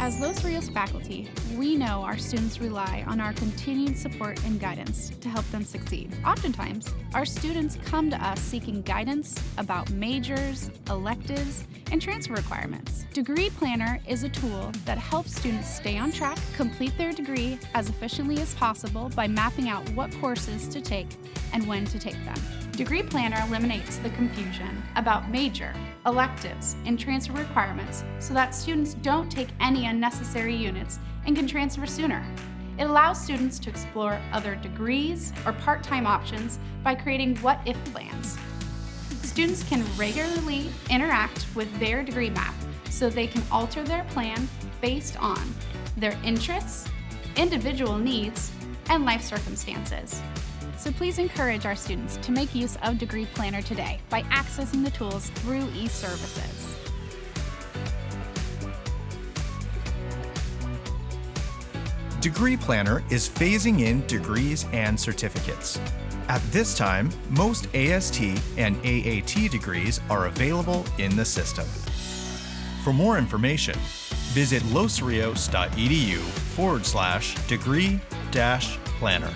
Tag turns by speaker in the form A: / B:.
A: As Los Rios faculty, we know our students rely on our continued support and guidance to help them succeed. Oftentimes, our students come to us seeking guidance about majors, electives, and transfer requirements. Degree Planner is a tool that helps students stay on track, complete their degree as efficiently as possible by mapping out what courses to take and when to take them. Degree Planner eliminates the confusion about major, electives, and transfer requirements so that students don't take any unnecessary units and can transfer sooner. It allows students to explore other degrees or part-time options by creating what-if plans. Students can regularly interact with their degree map so they can alter their plan based on their interests, individual needs, and life circumstances. So please encourage our students to make use of Degree Planner today by accessing the tools through eServices.
B: Degree Planner is phasing in degrees and certificates. At this time, most AST and AAT degrees are available in the system. For more information, visit losrios.edu forward slash degree dash planner.